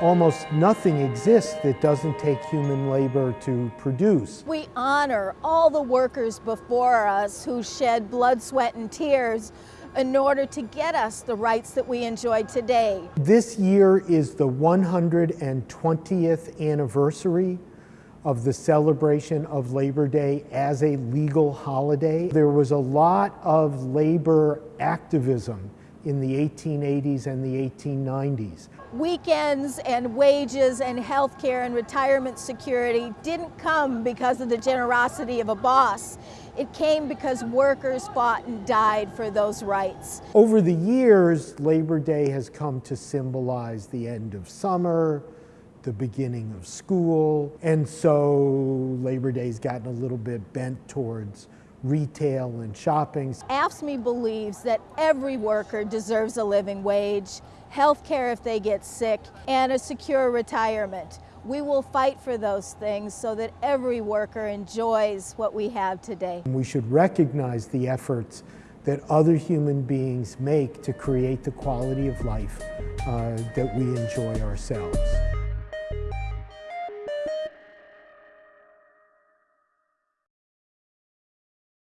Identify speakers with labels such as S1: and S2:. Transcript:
S1: almost nothing exists that doesn't take human labor to produce.
S2: We honor all the workers before us who shed blood, sweat, and tears in order to get us the rights that we enjoy today.
S1: This year is the 120th anniversary of the celebration of Labor Day as a legal holiday. There was a lot of labor activism in the 1880s and the 1890s.
S2: Weekends and wages and health care and retirement security didn't come because of the generosity of a boss. It came because workers fought and died for those rights.
S1: Over the years, Labor Day has come to symbolize the end of summer, the beginning of school, and so Labor Day's gotten a little bit bent towards retail and shopping.
S2: AFSCME believes that every worker deserves a living wage, health care if they get sick, and a secure retirement. We will fight for those things so that every worker enjoys what we have today.
S1: We should recognize the efforts that other human beings make to create the quality of life uh, that we enjoy ourselves.